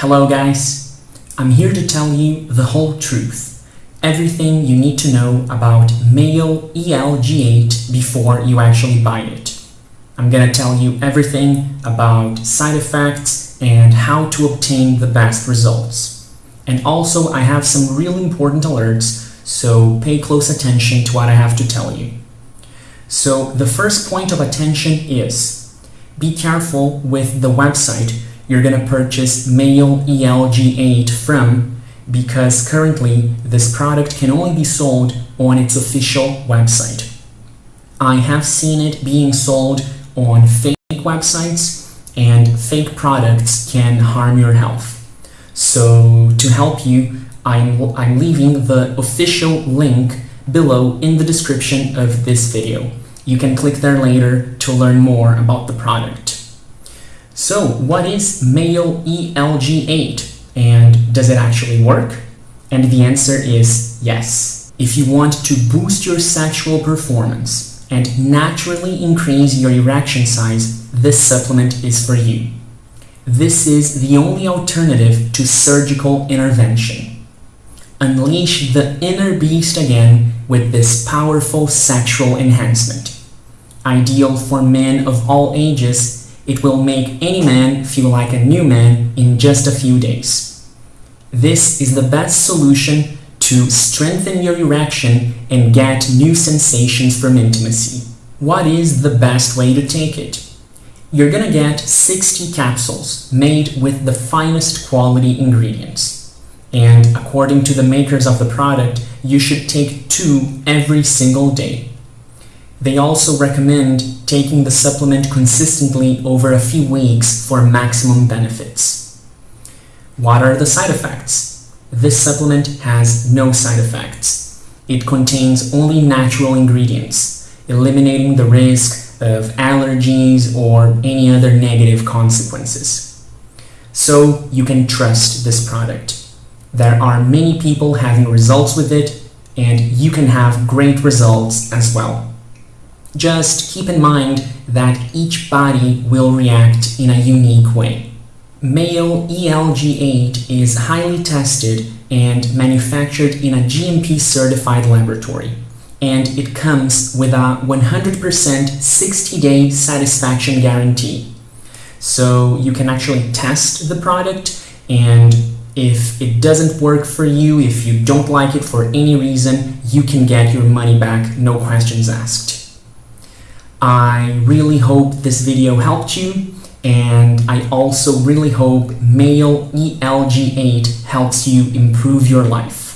Hello guys, I'm here to tell you the whole truth, everything you need to know about male ELG8 before you actually buy it. I'm gonna tell you everything about side effects and how to obtain the best results. And also I have some really important alerts, so pay close attention to what I have to tell you. So the first point of attention is be careful with the website you're going to purchase male ELG8 from because currently this product can only be sold on its official website. I have seen it being sold on fake websites and fake products can harm your health. So to help you, I'm, I'm leaving the official link below in the description of this video. You can click there later to learn more about the product. So what is male ELG8 and does it actually work? And the answer is yes. If you want to boost your sexual performance and naturally increase your erection size, this supplement is for you. This is the only alternative to surgical intervention. Unleash the inner beast again with this powerful sexual enhancement. Ideal for men of all ages it will make any man feel like a new man in just a few days. This is the best solution to strengthen your erection and get new sensations from intimacy. What is the best way to take it? You're gonna get 60 capsules made with the finest quality ingredients. And according to the makers of the product, you should take two every single day. They also recommend taking the supplement consistently over a few weeks for maximum benefits. What are the side effects? This supplement has no side effects. It contains only natural ingredients, eliminating the risk of allergies or any other negative consequences. So you can trust this product. There are many people having results with it and you can have great results as well. Just keep in mind that each body will react in a unique way. Male ELG8 is highly tested and manufactured in a GMP certified laboratory and it comes with a 100% 60-day satisfaction guarantee. So you can actually test the product and if it doesn't work for you, if you don't like it for any reason, you can get your money back, no questions asked. I really hope this video helped you and I also really hope male ELG8 helps you improve your life.